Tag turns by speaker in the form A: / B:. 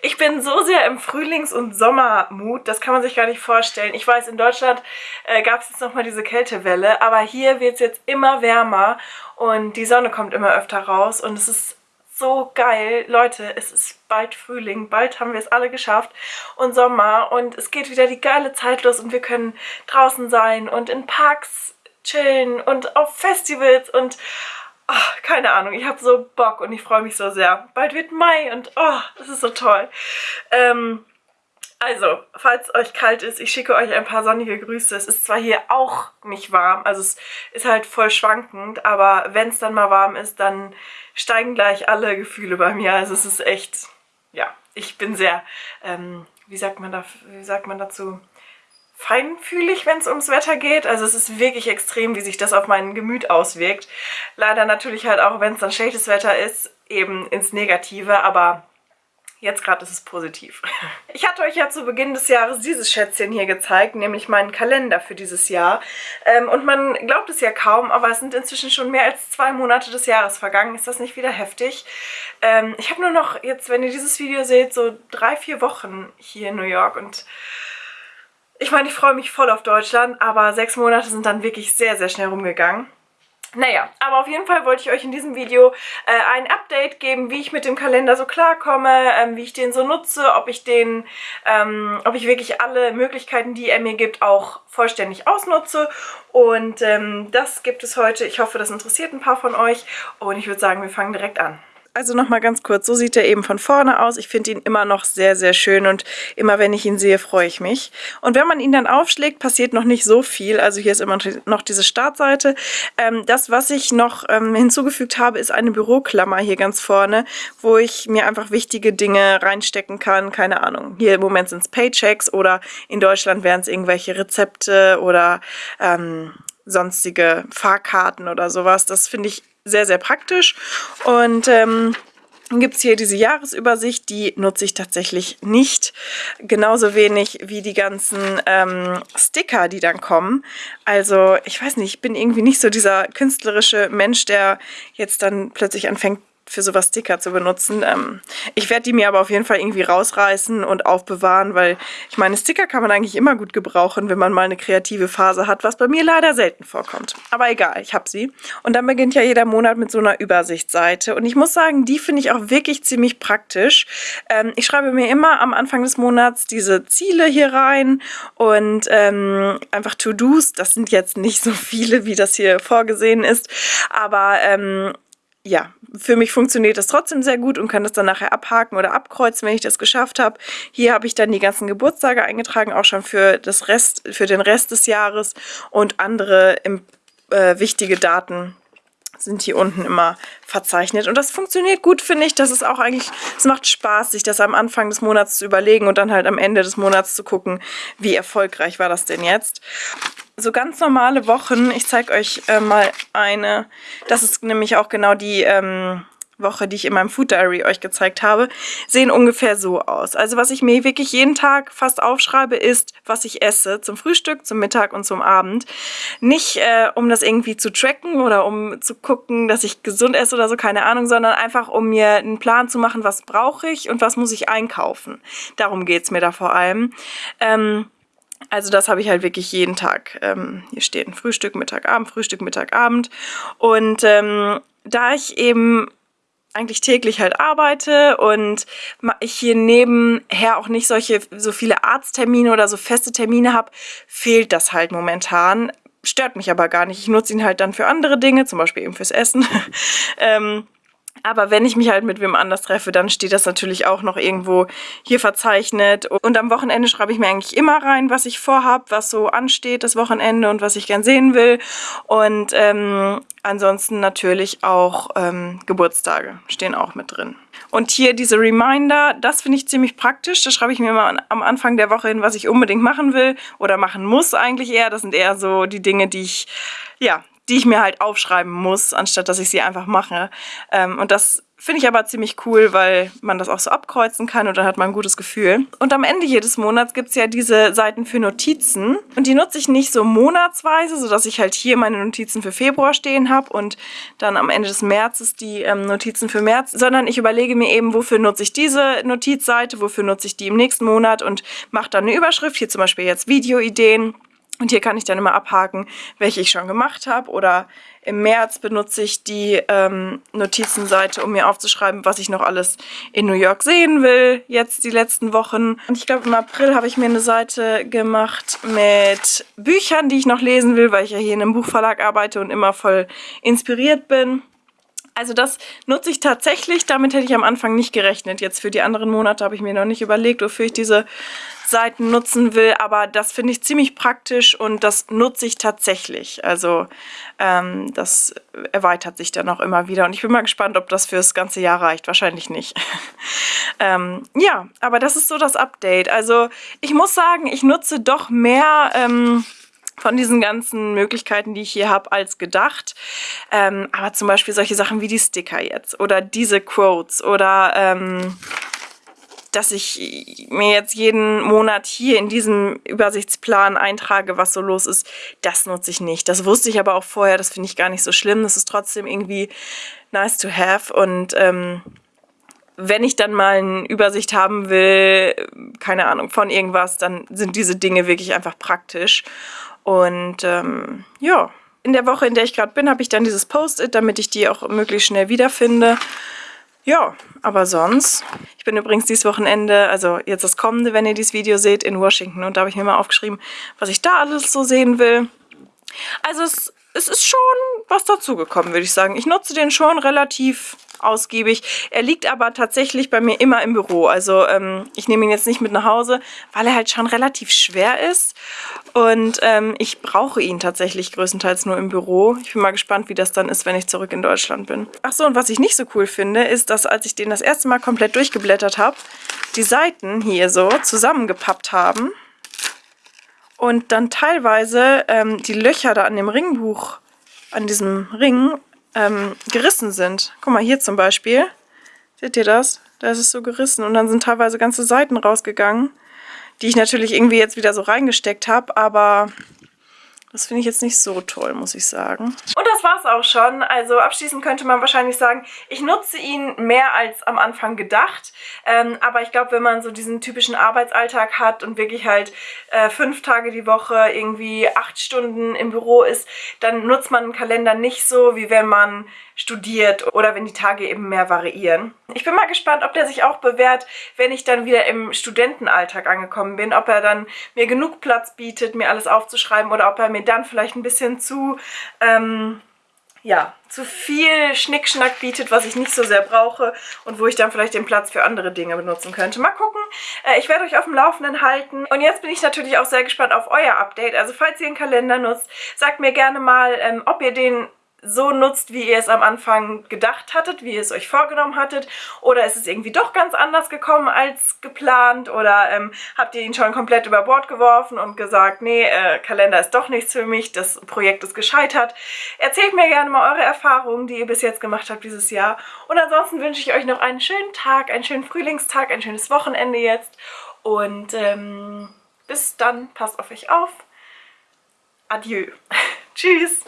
A: Ich bin so sehr im Frühlings- und Sommermut, das kann man sich gar nicht vorstellen. Ich weiß, in Deutschland äh, gab es jetzt nochmal diese Kältewelle, aber hier wird es jetzt immer wärmer und die Sonne kommt immer öfter raus und es ist so geil. Leute, es ist bald Frühling, bald haben wir es alle geschafft und Sommer und es geht wieder die geile Zeit los und wir können draußen sein und in Parks chillen und auf Festivals und oh, keine Ahnung, ich habe so Bock und ich freue mich so sehr. Bald wird Mai und oh, das ist so toll. Ähm, also, falls euch kalt ist, ich schicke euch ein paar sonnige Grüße. Es ist zwar hier auch nicht warm, also es ist halt voll schwankend, aber wenn es dann mal warm ist, dann steigen gleich alle Gefühle bei mir. Also es ist echt, ja, ich bin sehr, ähm, wie, sagt man da, wie sagt man dazu, feinfühlig, wenn es ums Wetter geht. Also es ist wirklich extrem, wie sich das auf mein Gemüt auswirkt. Leider natürlich halt auch, wenn es dann schlechtes Wetter ist, eben ins Negative, aber jetzt gerade ist es positiv. Ich hatte euch ja zu Beginn des Jahres dieses Schätzchen hier gezeigt, nämlich meinen Kalender für dieses Jahr. Ähm, und man glaubt es ja kaum, aber es sind inzwischen schon mehr als zwei Monate des Jahres vergangen. Ist das nicht wieder heftig? Ähm, ich habe nur noch jetzt, wenn ihr dieses Video seht, so drei, vier Wochen hier in New York und ich meine, ich freue mich voll auf Deutschland, aber sechs Monate sind dann wirklich sehr, sehr schnell rumgegangen. Naja, aber auf jeden Fall wollte ich euch in diesem Video äh, ein Update geben, wie ich mit dem Kalender so klarkomme, ähm, wie ich den so nutze, ob ich den, ähm, ob ich wirklich alle Möglichkeiten, die er mir gibt, auch vollständig ausnutze. Und ähm, das gibt es heute. Ich hoffe, das interessiert ein paar von euch. Und ich würde sagen, wir fangen direkt an. Also nochmal ganz kurz, so sieht er eben von vorne aus. Ich finde ihn immer noch sehr, sehr schön und immer wenn ich ihn sehe, freue ich mich. Und wenn man ihn dann aufschlägt, passiert noch nicht so viel. Also hier ist immer noch diese Startseite. Ähm, das, was ich noch ähm, hinzugefügt habe, ist eine Büroklammer hier ganz vorne, wo ich mir einfach wichtige Dinge reinstecken kann. Keine Ahnung, hier im Moment sind es Paychecks oder in Deutschland wären es irgendwelche Rezepte oder ähm, sonstige Fahrkarten oder sowas. Das finde ich sehr, sehr praktisch. Und ähm, dann gibt es hier diese Jahresübersicht, die nutze ich tatsächlich nicht. Genauso wenig wie die ganzen ähm, Sticker, die dann kommen. Also ich weiß nicht, ich bin irgendwie nicht so dieser künstlerische Mensch, der jetzt dann plötzlich anfängt, für sowas Sticker zu benutzen. Ähm, ich werde die mir aber auf jeden Fall irgendwie rausreißen und aufbewahren, weil ich meine, Sticker kann man eigentlich immer gut gebrauchen, wenn man mal eine kreative Phase hat, was bei mir leider selten vorkommt. Aber egal, ich habe sie. Und dann beginnt ja jeder Monat mit so einer Übersichtsseite. Und ich muss sagen, die finde ich auch wirklich ziemlich praktisch. Ähm, ich schreibe mir immer am Anfang des Monats diese Ziele hier rein und ähm, einfach To-Dos. Das sind jetzt nicht so viele, wie das hier vorgesehen ist. Aber ähm, ja, für mich funktioniert das trotzdem sehr gut und kann das dann nachher abhaken oder abkreuzen, wenn ich das geschafft habe. Hier habe ich dann die ganzen Geburtstage eingetragen, auch schon für, das Rest, für den Rest des Jahres und andere im, äh, wichtige Daten sind hier unten immer verzeichnet. Und das funktioniert gut, finde ich. Das ist auch eigentlich, es macht Spaß, sich das am Anfang des Monats zu überlegen und dann halt am Ende des Monats zu gucken, wie erfolgreich war das denn jetzt so ganz normale Wochen, ich zeige euch äh, mal eine, das ist nämlich auch genau die ähm, Woche, die ich in meinem Food Diary euch gezeigt habe, sehen ungefähr so aus. Also was ich mir wirklich jeden Tag fast aufschreibe, ist, was ich esse zum Frühstück, zum Mittag und zum Abend. Nicht, äh, um das irgendwie zu tracken oder um zu gucken, dass ich gesund esse oder so, keine Ahnung, sondern einfach, um mir einen Plan zu machen, was brauche ich und was muss ich einkaufen. Darum geht es mir da vor allem. Ähm, also das habe ich halt wirklich jeden Tag. Ähm, hier stehen Frühstück, Mittag, Abend, Frühstück, Mittag, Abend. Und ähm, da ich eben eigentlich täglich halt arbeite und ich hier nebenher auch nicht solche so viele Arzttermine oder so feste Termine habe, fehlt das halt momentan. Stört mich aber gar nicht. Ich nutze ihn halt dann für andere Dinge, zum Beispiel eben fürs Essen. ähm, aber wenn ich mich halt mit wem anders treffe, dann steht das natürlich auch noch irgendwo hier verzeichnet. Und am Wochenende schreibe ich mir eigentlich immer rein, was ich vorhab, was so ansteht das Wochenende und was ich gern sehen will. Und ähm, ansonsten natürlich auch ähm, Geburtstage stehen auch mit drin. Und hier diese Reminder, das finde ich ziemlich praktisch. Da schreibe ich mir mal am Anfang der Woche hin, was ich unbedingt machen will oder machen muss eigentlich eher. Das sind eher so die Dinge, die ich, ja, die ich mir halt aufschreiben muss, anstatt dass ich sie einfach mache. Ähm, und das Finde ich aber ziemlich cool, weil man das auch so abkreuzen kann und dann hat man ein gutes Gefühl. Und am Ende jedes Monats gibt es ja diese Seiten für Notizen. Und die nutze ich nicht so monatsweise, sodass ich halt hier meine Notizen für Februar stehen habe und dann am Ende des Märzes die ähm, Notizen für März, sondern ich überlege mir eben, wofür nutze ich diese Notizseite, wofür nutze ich die im nächsten Monat und mache dann eine Überschrift. Hier zum Beispiel jetzt Videoideen. Und hier kann ich dann immer abhaken, welche ich schon gemacht habe oder im März benutze ich die ähm, Notizenseite, um mir aufzuschreiben, was ich noch alles in New York sehen will, jetzt die letzten Wochen. Und ich glaube, im April habe ich mir eine Seite gemacht mit Büchern, die ich noch lesen will, weil ich ja hier in einem Buchverlag arbeite und immer voll inspiriert bin. Also das nutze ich tatsächlich, damit hätte ich am Anfang nicht gerechnet. Jetzt für die anderen Monate habe ich mir noch nicht überlegt, wofür ich diese Seiten nutzen will, aber das finde ich ziemlich praktisch und das nutze ich tatsächlich. Also ähm, das erweitert sich dann auch immer wieder und ich bin mal gespannt, ob das fürs ganze Jahr reicht. Wahrscheinlich nicht. ähm, ja, aber das ist so das Update. Also ich muss sagen, ich nutze doch mehr... Ähm, von diesen ganzen Möglichkeiten, die ich hier habe, als gedacht. Ähm, aber zum Beispiel solche Sachen wie die Sticker jetzt oder diese Quotes oder ähm, dass ich mir jetzt jeden Monat hier in diesem Übersichtsplan eintrage, was so los ist, das nutze ich nicht. Das wusste ich aber auch vorher, das finde ich gar nicht so schlimm. Das ist trotzdem irgendwie nice to have und ähm, wenn ich dann mal eine Übersicht haben will, keine Ahnung, von irgendwas, dann sind diese Dinge wirklich einfach praktisch. Und ähm, ja, in der Woche, in der ich gerade bin, habe ich dann dieses Post-it, damit ich die auch möglichst schnell wiederfinde. Ja, aber sonst, ich bin übrigens dieses Wochenende, also jetzt das kommende, wenn ihr dieses Video seht, in Washington. Und da habe ich mir mal aufgeschrieben, was ich da alles so sehen will. Also es, es ist schon was dazugekommen, würde ich sagen. Ich nutze den schon relativ ausgiebig. Er liegt aber tatsächlich bei mir immer im Büro. Also ähm, ich nehme ihn jetzt nicht mit nach Hause, weil er halt schon relativ schwer ist. Und ähm, ich brauche ihn tatsächlich größtenteils nur im Büro. Ich bin mal gespannt, wie das dann ist, wenn ich zurück in Deutschland bin. Ach so, und was ich nicht so cool finde, ist, dass als ich den das erste Mal komplett durchgeblättert habe, die Seiten hier so zusammengepappt haben und dann teilweise ähm, die Löcher da an dem Ringbuch, an diesem Ring ähm, gerissen sind. Guck mal, hier zum Beispiel. Seht ihr das? Da ist es so gerissen und dann sind teilweise ganze Seiten rausgegangen, die ich natürlich irgendwie jetzt wieder so reingesteckt habe, aber das finde ich jetzt nicht so toll, muss ich sagen. Und das war's auch schon. Also abschließend könnte man wahrscheinlich sagen, ich nutze ihn mehr als am Anfang gedacht. Ähm, aber ich glaube, wenn man so diesen typischen Arbeitsalltag hat und wirklich halt äh, fünf Tage die Woche irgendwie acht Stunden im Büro ist, dann nutzt man einen Kalender nicht so, wie wenn man studiert oder wenn die Tage eben mehr variieren. Ich bin mal gespannt, ob der sich auch bewährt, wenn ich dann wieder im Studentenalltag angekommen bin, ob er dann mir genug Platz bietet, mir alles aufzuschreiben oder ob er mir dann vielleicht ein bisschen zu... Ähm, ja, zu viel Schnickschnack bietet, was ich nicht so sehr brauche und wo ich dann vielleicht den Platz für andere Dinge benutzen könnte. Mal gucken. Äh, ich werde euch auf dem Laufenden halten. Und jetzt bin ich natürlich auch sehr gespannt auf euer Update. Also falls ihr einen Kalender nutzt, sagt mir gerne mal, ähm, ob ihr den so nutzt, wie ihr es am Anfang gedacht hattet, wie ihr es euch vorgenommen hattet oder ist es irgendwie doch ganz anders gekommen als geplant oder ähm, habt ihr ihn schon komplett über Bord geworfen und gesagt, nee, äh, Kalender ist doch nichts für mich, das Projekt ist gescheitert. Erzählt mir gerne mal eure Erfahrungen, die ihr bis jetzt gemacht habt dieses Jahr und ansonsten wünsche ich euch noch einen schönen Tag, einen schönen Frühlingstag, ein schönes Wochenende jetzt und ähm, bis dann, passt auf euch auf. Adieu. Tschüss.